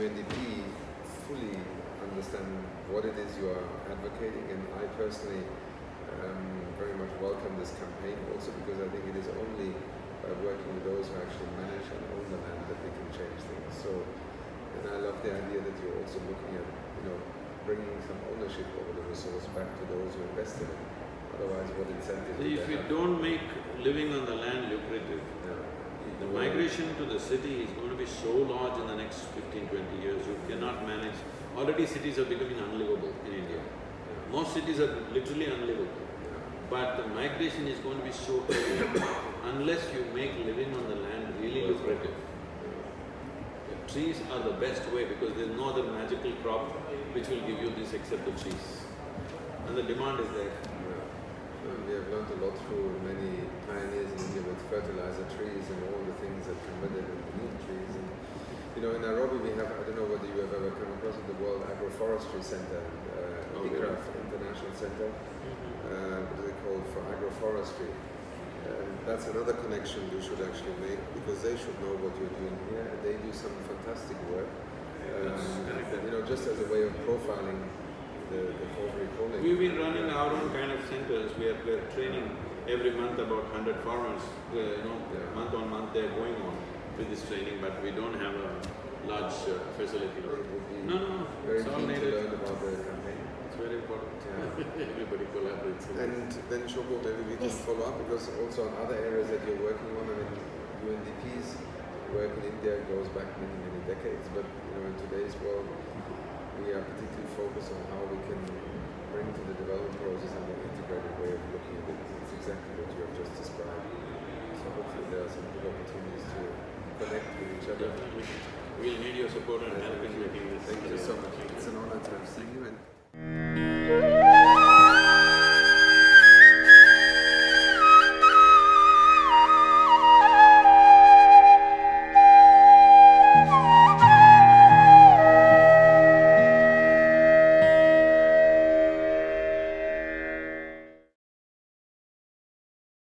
UNDP fully understand what it is you are advocating, and I personally um, very much welcome this campaign also because I think it is only by working with those who actually manage and own the land that we can change things. So, and I love the idea that you're also looking at, you know, bringing some ownership over the resource back to those who invested in it. Otherwise, what incentive If they you don't make living on the land lucrative, Yeah. Migration to the city is going to be so large in the next 15, 20 years, you cannot manage. Already cities are becoming unlivable in India. Uh, most cities are literally unlivable. But the migration is going to be so heavy unless you make living on the land really lucrative. The trees are the best way because there's no other magical crop which will give you this except the trees. And the demand is there. And we have learned a lot through many pioneers in India with fertilizer trees and all the things that come with it and the neem trees. And, you know, in Nairobi we have, I don't know whether you have ever come across it, the World Agroforestry Center, uh, Oh? ICRAF International Center, uh, what is it called, for agroforestry. Um, that's another connection you should actually make because they should know what you're doing here and they do some fantastic work. Um, you know, just as a way of profiling the, the College. We've been running our own kind of centers, we are, we're training every month about hundred farmers, uh, you know, Yeah. month on month they're going on with this training, but we don't have a large uh, facility. It would be No, no, very it's all keen to learn about the campaign. It's very important. Yeah. Everybody collaborates. And then Shoko, maybe we can follow up because also on other areas that you're working on, I mean, UNDP's work in India goes back many, many decades, but you know, in today's world, we are particularly focused on how we can bring to the development process a more integrated way of looking at it. It's exactly what you have just described. So hopefully there are some good opportunities Definitely. We'll need your support and help in making this.